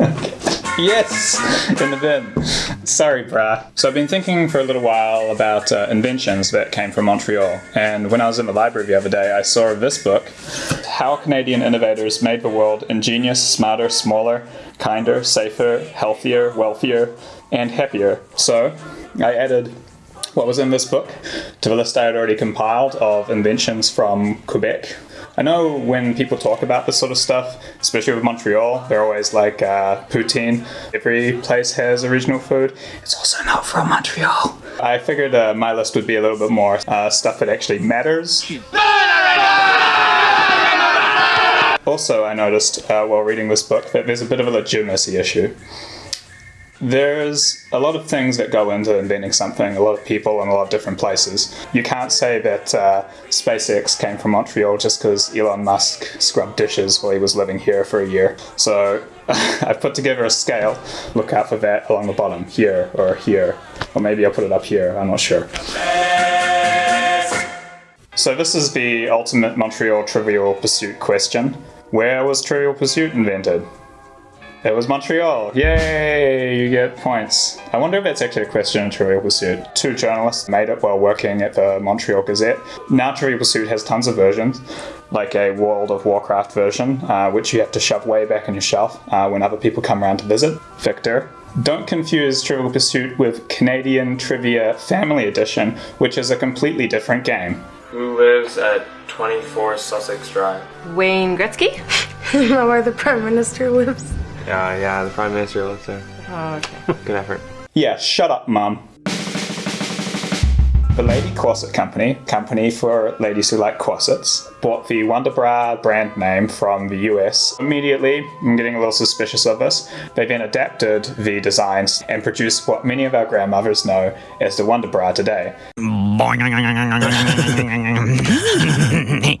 Yes, in the bin. Sorry, brah. So I've been thinking for a little while about uh, inventions that came from Montreal, and when I was in the library the other day, I saw this book, How Canadian Innovators Made the World Ingenious, Smarter, Smaller, Kinder, Safer, Healthier, Wealthier, and Happier. So I added what was in this book to the list I had already compiled of inventions from Quebec, I know when people talk about this sort of stuff, especially with Montreal, they're always like uh, poutine. Every place has original food. It's also not from Montreal. I figured uh, my list would be a little bit more uh, stuff that actually matters. Also, I noticed uh, while reading this book that there's a bit of a legitimacy issue there's a lot of things that go into inventing something, a lot of people in a lot of different places. You can't say that uh, SpaceX came from Montreal just because Elon Musk scrubbed dishes while he was living here for a year. So I've put together a scale. Look out for that along the bottom, here or here. Or maybe I'll put it up here, I'm not sure. So this is the ultimate Montreal Trivial Pursuit question. Where was Trivial Pursuit invented? It was Montreal. Yay, you get points. I wonder if that's actually a question in Trivial Pursuit. Two journalists made it while working at the Montreal Gazette. Now Trivial Pursuit has tons of versions, like a World of Warcraft version, uh, which you have to shove way back on your shelf uh, when other people come around to visit. Victor. Don't confuse Trivial Pursuit with Canadian Trivia Family Edition, which is a completely different game. Who lives at 24 Sussex Drive? Wayne Gretzky? Where the Prime Minister lives? Yeah, yeah, the Prime Minister lives there. Oh, okay. Good effort. Yeah, shut up, mum. The Lady Corset Company, company for ladies who like corsets, bought the Wonderbra brand name from the US. Immediately, I'm getting a little suspicious of this. They then adapted the designs and produced what many of our grandmothers know as the Wonderbra today.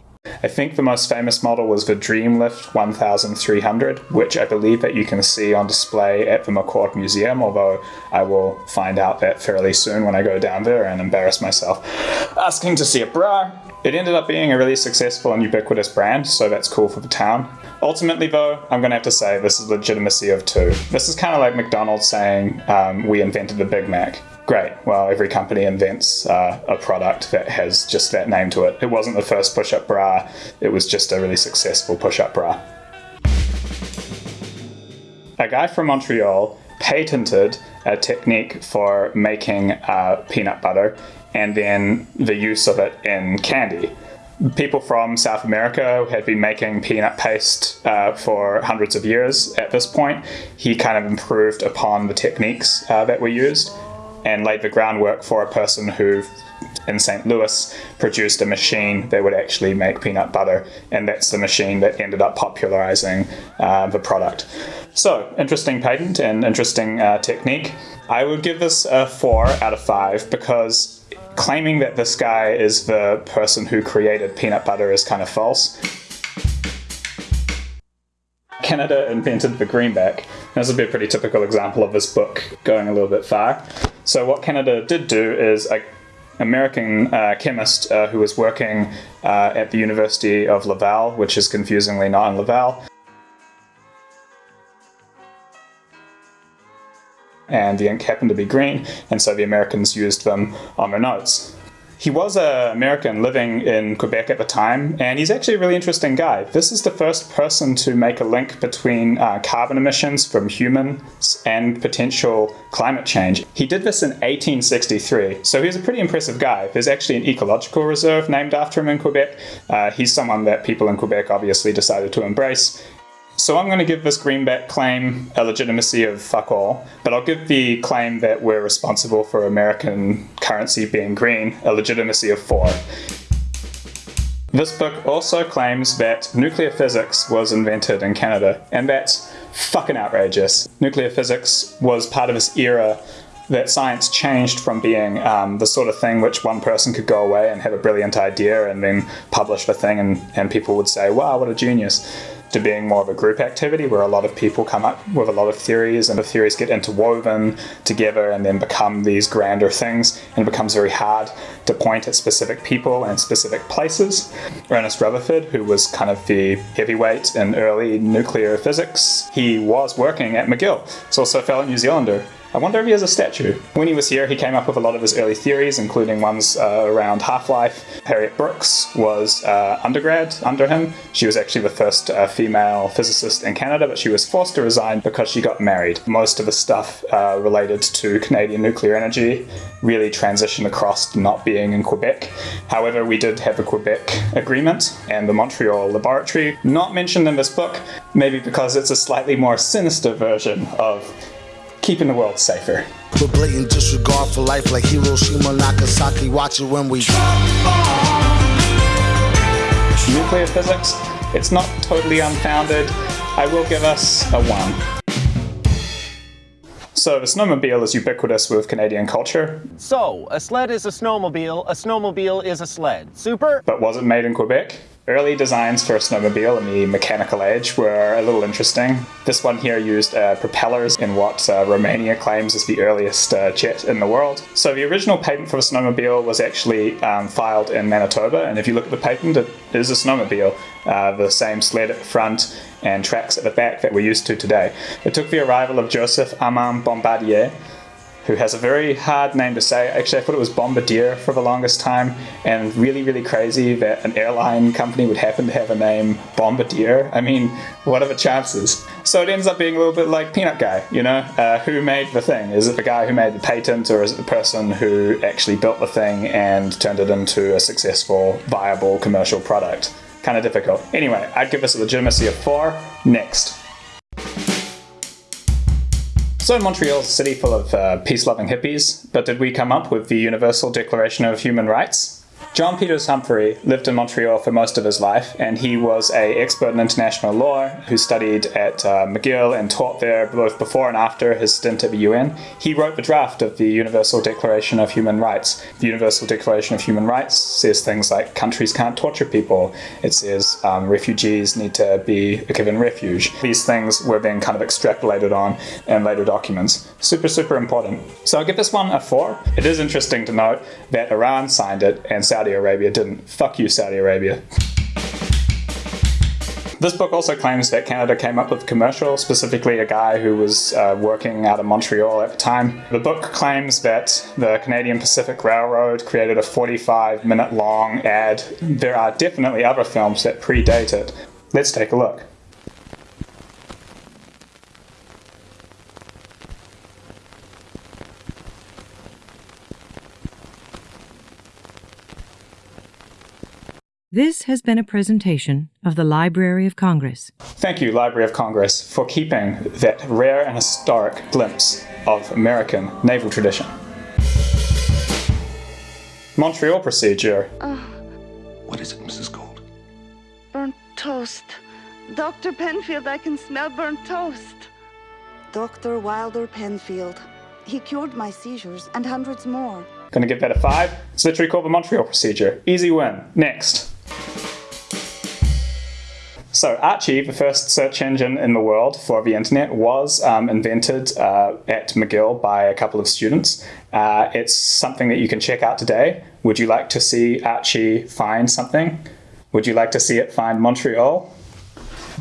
I think the most famous model was the Dreamlift 1300, which I believe that you can see on display at the McCord Museum, although I will find out that fairly soon when I go down there and embarrass myself asking to see a bra. It ended up being a really successful and ubiquitous brand, so that's cool for the town. Ultimately, though, I'm going to have to say this is legitimacy of two. This is kind of like McDonald's saying um, we invented the Big Mac great. Well, every company invents uh, a product that has just that name to it. It wasn't the first push up bra, it was just a really successful push up bra. A guy from Montreal patented a technique for making uh, peanut butter and then the use of it in candy. People from South America had been making peanut paste uh, for hundreds of years at this point. He kind of improved upon the techniques uh, that were used and laid the groundwork for a person who in St. Louis produced a machine that would actually make peanut butter, and that's the machine that ended up popularizing uh, the product. So, interesting patent and interesting uh, technique. I would give this a 4 out of 5 because claiming that this guy is the person who created peanut butter is kind of false. Canada invented the greenback. This would be a pretty typical example of this book going a little bit far. So what Canada did do is a American uh, chemist uh, who was working uh, at the University of Laval, which is confusingly not in Laval, and the ink happened to be green, and so the Americans used them on their notes. He was an American living in Quebec at the time, and he's actually a really interesting guy. This is the first person to make a link between uh, carbon emissions from humans and potential climate change. He did this in 1863, so he's a pretty impressive guy. There's actually an ecological reserve named after him in Quebec. Uh, he's someone that people in Quebec obviously decided to embrace, so I'm going to give this greenback claim a legitimacy of fuck all, but I'll give the claim that we're responsible for American currency being green a legitimacy of four. This book also claims that nuclear physics was invented in Canada, and that's fucking outrageous. Nuclear physics was part of this era that science changed from being um, the sort of thing which one person could go away and have a brilliant idea and then publish the thing and, and people would say, wow, what a genius to being more of a group activity where a lot of people come up with a lot of theories and the theories get interwoven together and then become these grander things and it becomes very hard to point at specific people and specific places. Ernest Rutherford, who was kind of the heavyweight in early nuclear physics, he was working at McGill. He's also a fellow New Zealander I wonder if he has a statue. When he was here, he came up with a lot of his early theories, including ones uh, around half-life. Harriet Brooks was uh, undergrad under him. She was actually the first uh, female physicist in Canada, but she was forced to resign because she got married. Most of the stuff uh, related to Canadian nuclear energy really transitioned across to not being in Quebec. However, we did have a Quebec agreement, and the Montreal laboratory, not mentioned in this book, maybe because it's a slightly more sinister version of keeping the world safer. With blatant disregard for life like Hiroshima, Nagasaki, watch it when we Nuclear physics, it's not totally unfounded. I will give us a 1. So the snowmobile is ubiquitous with Canadian culture. So, a sled is a snowmobile, a snowmobile is a sled. Super? But was it made in Quebec? Early designs for a snowmobile in the mechanical age were a little interesting. This one here used uh, propellers in what uh, Romania claims is the earliest uh, jet in the world. So the original patent for a snowmobile was actually um, filed in Manitoba, and if you look at the patent, it is a snowmobile. Uh, the same sled at the front and tracks at the back that we're used to today. It took the arrival of Joseph Armand Bombardier who has a very hard name to say. Actually, I thought it was Bombardier for the longest time, and really, really crazy that an airline company would happen to have a name Bombardier. I mean, what are the chances? So it ends up being a little bit like Peanut Guy, you know? Uh, who made the thing? Is it the guy who made the patent, or is it the person who actually built the thing and turned it into a successful, viable commercial product? Kind of difficult. Anyway, I'd give this a legitimacy of 4. Next. So Montreal's a city full of uh, peace-loving hippies, but did we come up with the Universal Declaration of Human Rights? John Peters Humphrey lived in Montreal for most of his life, and he was a expert in international law who studied at uh, McGill and taught there both before and after his stint at the UN. He wrote the draft of the Universal Declaration of Human Rights. The Universal Declaration of Human Rights says things like countries can't torture people. It says um, refugees need to be given refuge. These things were then kind of extrapolated on in later documents. Super, super important. So I'll give this one a four. It is interesting to note that Iran signed it and Saudi Saudi Arabia didn't. Fuck you, Saudi Arabia. This book also claims that Canada came up with a commercial, specifically a guy who was uh, working out of Montreal at the time. The book claims that the Canadian Pacific Railroad created a 45 minute long ad. There are definitely other films that predate it. Let's take a look. This has been a presentation of the Library of Congress. Thank you, Library of Congress, for keeping that rare and historic glimpse of American naval tradition. Montreal procedure. Uh, What is it, Mrs. Gold? burnt toast. Dr. Penfield, I can smell burnt toast. Dr. Wilder Penfield. He cured my seizures and hundreds more. Gonna give that a five. It's literally called the Montreal procedure. Easy win. Next. So Archie, the first search engine in the world for the internet, was um, invented uh, at McGill by a couple of students. Uh, it's something that you can check out today. Would you like to see Archie find something? Would you like to see it find Montreal?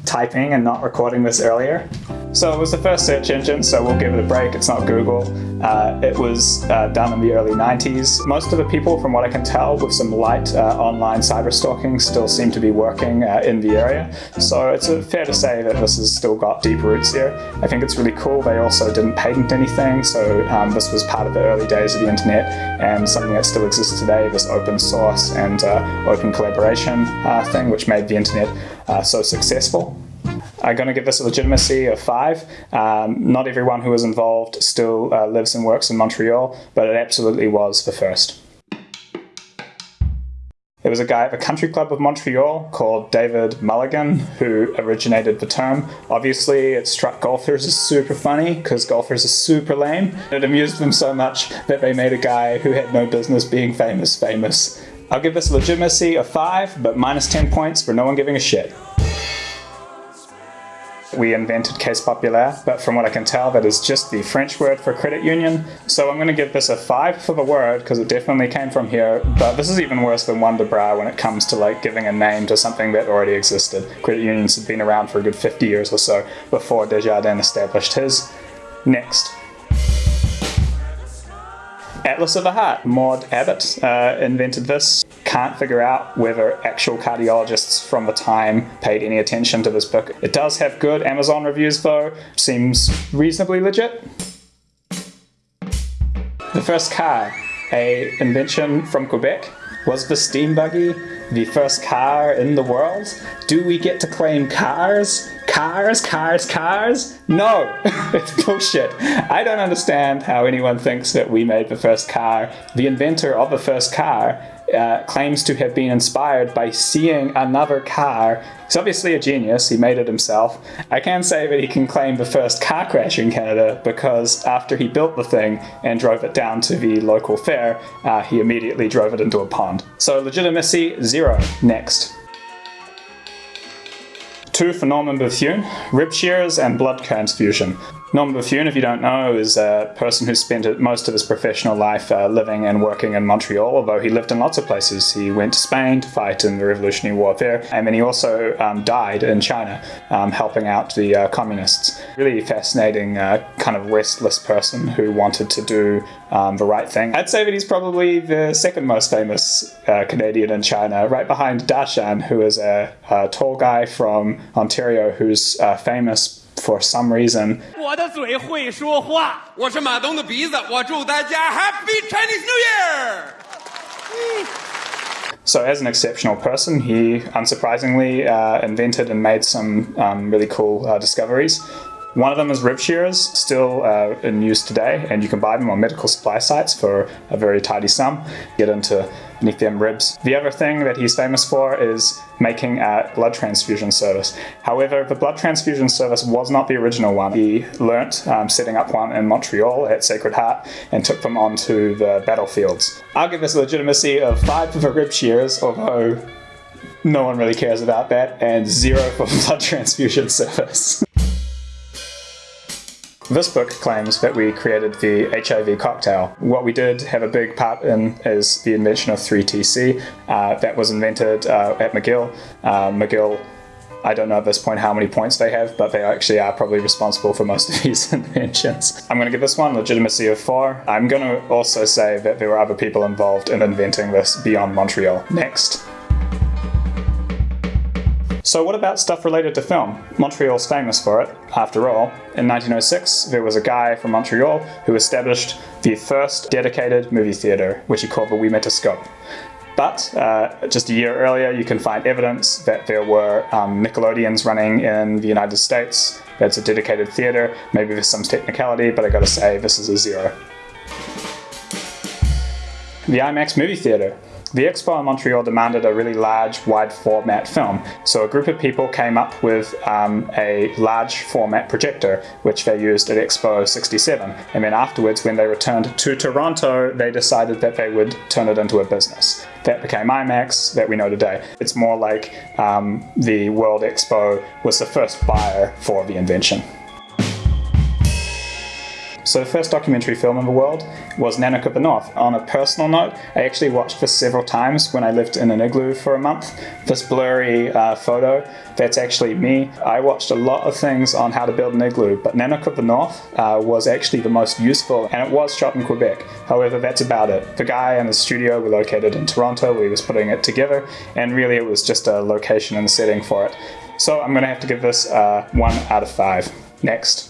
Typing and not recording this earlier. So it was the first search engine, so we'll give it a break. It's not Google. Uh, it was uh, done in the early 90s. Most of the people, from what I can tell, with some light uh, online cyber stalking, still seem to be working uh, in the area. So it's uh, fair to say that this has still got deep roots here. I think it's really cool. They also didn't patent anything, so um, this was part of the early days of the internet and something that still exists today, this open source and uh, open collaboration thing, which made the internet so successful. I'm going to give this a legitimacy of five. Um, not everyone who was involved still uh, lives and works in Montreal, but it absolutely was the first. There was a guy at the country club of Montreal called David Mulligan who originated the term. Obviously, it struck golfers as super funny because golfers are super lame. It amused them so much that they made a guy who had no business being famous famous. I'll give this a legitimacy of 5, but minus 10 points for no one giving a shit. We invented Caisse Populaire, but from what I can tell, that is just the French word for credit union. So I'm going to give this a 5 for the word, because it definitely came from here, but this is even worse than Wonder Bra when it comes to like giving a name to something that already existed. Credit unions had been around for a good 50 years or so before Desjardins established his. Next. Atlas of the Heart. Maude Abbott uh, invented this. Can't figure out whether actual cardiologists from the time paid any attention to this book. It does have good Amazon reviews though. Seems reasonably legit. The first car, a invention from Quebec. Was the steam buggy the first car in the world? Do we get to claim cars? Cars, cars, cars? No, it's bullshit. I don't understand how anyone thinks that we made the first car. The inventor of the first car uh, claims to have been inspired by seeing another car. He's obviously a genius, he made it himself. I can't say that he can claim the first car crash in Canada because after he built the thing and drove it down to the local fair, uh, he immediately drove it into a pond. So legitimacy, zero. Next. Two for Norman Bethune, rib shears and blood transfusion. Norman Bethune, if you don't know, is a person who spent most of his professional life uh, living and working in Montreal, although he lived in lots of places. He went to Spain to fight in the Revolutionary War there, and then he also um, died in China, um, helping out the uh, communists. Really fascinating, uh, kind of restless person who wanted to do um, the right thing. I'd say that he's probably the second most famous uh, Canadian in China, right behind Dashan, who is a, a tall guy from Ontario who's uh, famous for some reason. 我的嘴会说话。我是马东的鼻子，我祝大家 Happy Chinese New Year。 So, as an exceptional person, he unsurprisingly uh, invented and made some um, really cool uh, discoveries. One of them is rib shearers, still uh, in use today, and you can buy them on medical supply sites for a very tidy sum. Get into them ribs. The other thing that he's famous for is making a blood transfusion service. However, the blood transfusion service was not the original one. He learnt um, setting up one in Montreal at Sacred Heart and took them onto the battlefields. I'll give this legitimacy of 5 for rib shears, although no one really cares about that, and 0 for blood transfusion service. This book claims that we created the HIV cocktail. What we did have a big part in is the invention of 3TC. Uh, that was invented uh, at McGill. Uh, McGill, I don't know at this point how many points they have, but they actually are probably responsible for most of these inventions. I'm going to give this one legitimacy of 4. I'm going to also say that there were other people involved in inventing this beyond Montreal. Next. So what about stuff related to film? Montreal's famous for it, after all. In 1906, there was a guy from Montreal who established the first dedicated movie theatre, which he called the Ouimetoscope. But uh, just a year earlier, you can find evidence that there were um, Nickelodeons running in the United States. That's a dedicated theatre. Maybe there's some technicality, but I gotta say, this is a zero. The IMAX movie theatre. The Expo in Montreal demanded a really large, wide format film, so a group of people came up with um, a large format projector, which they used at Expo 67. And then afterwards, when they returned to Toronto, they decided that they would turn it into a business. That became IMAX that we know today. It's more like um, the World Expo was the first buyer for the invention. So the first documentary film in the world was Nanook of the North. On a personal note, I actually watched this several times when I lived in an igloo for a month. This blurry uh, photo, that's actually me. I watched a lot of things on how to build an igloo, but Nanook of the North uh, was actually the most useful, and it was shot in Quebec. However, that's about it. The guy and the studio were located in Toronto, he was putting it together, and really it was just a location and setting for it. So I'm to have to give this uh, 1 out of 5. Next.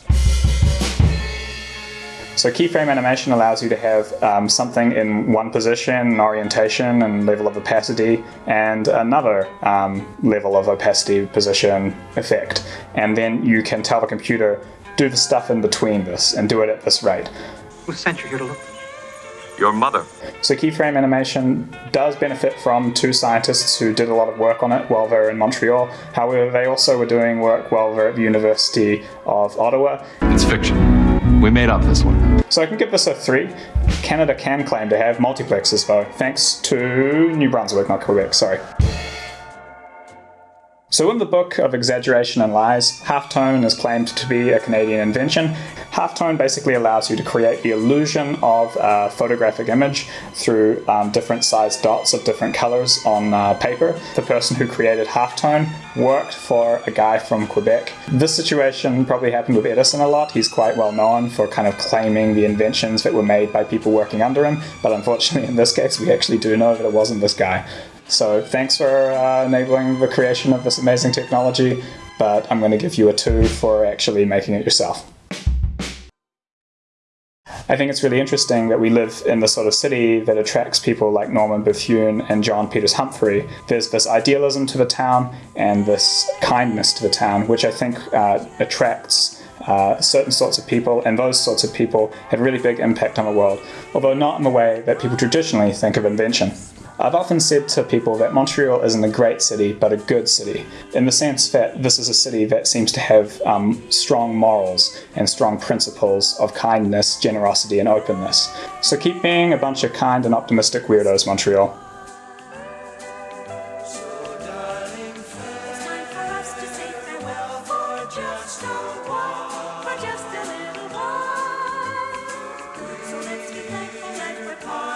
So keyframe animation allows you to have um, something in one position, orientation and level of opacity, and another um, level of opacity, position, effect. And then you can tell the computer, do the stuff in between this and do it at this rate. Who sent you here to look? Your mother. So keyframe animation does benefit from two scientists who did a lot of work on it while they were in Montreal. However, they also were doing work while they were at the University of Ottawa. It's fiction. We made up this one. So I can give this a 3. Canada can claim to have multiplexes though, thanks to New Brunswick, not Quebec, sorry. So, in the book of Exaggeration and Lies, halftone is claimed to be a Canadian invention. Halftone basically allows you to create the illusion of a photographic image through um, different sized dots of different colors on uh, paper. The person who created halftone worked for a guy from Quebec. This situation probably happened with Edison a lot. He's quite well known for kind of claiming the inventions that were made by people working under him, but unfortunately, in this case, we actually do know that it wasn't this guy. So thanks for uh, enabling the creation of this amazing technology, but I'm going to give you a 2 for actually making it yourself. I think it's really interesting that we live in the sort of city that attracts people like Norman Bethune and John Peters Humphrey. There's this idealism to the town and this kindness to the town, which I think uh, attracts uh, certain sorts of people, and those sorts of people have really big impact on the world, although not in the way that people traditionally think of invention. I've often said to people that Montreal isn't a great city, but a good city, in the sense that this is a city that seems to have um, strong morals and strong principles of kindness, generosity, and openness. So keep being a bunch of kind and optimistic weirdos, Montreal.